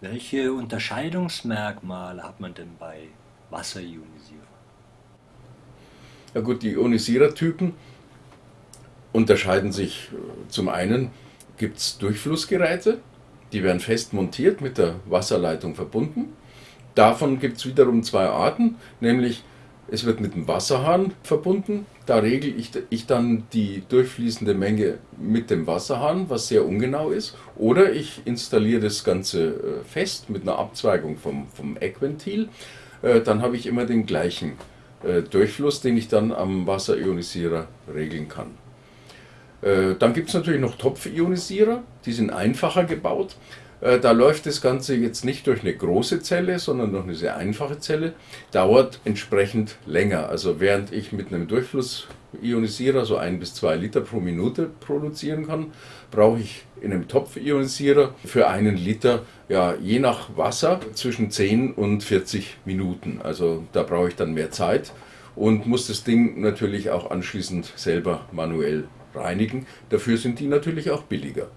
Welche Unterscheidungsmerkmale hat man denn bei Wasserionisierern? Ja gut, die Ionisierertypen unterscheiden sich äh, zum einen, gibt es Durchflussgeräte, die werden fest montiert, mit der Wasserleitung verbunden. Davon gibt es wiederum zwei Arten, nämlich es wird mit dem Wasserhahn verbunden. Da regle ich, ich dann die durchfließende Menge mit dem Wasserhahn, was sehr ungenau ist. Oder ich installiere das Ganze äh, fest mit einer Abzweigung vom, vom Eckventil. Äh, dann habe ich immer den gleichen äh, Durchfluss, den ich dann am Wasserionisierer regeln kann. Dann gibt es natürlich noch Topfionisierer, die sind einfacher gebaut. Äh, da läuft das Ganze jetzt nicht durch eine große Zelle, sondern durch eine sehr einfache Zelle, dauert entsprechend länger. Also während ich mit einem Durchflussionisierer so ein bis zwei Liter pro Minute produzieren kann, brauche ich in einem Topfionisierer für einen Liter, ja, je nach Wasser, zwischen 10 und 40 Minuten. Also da brauche ich dann mehr Zeit und muss das Ding natürlich auch anschließend selber manuell reinigen. Dafür sind die natürlich auch billiger.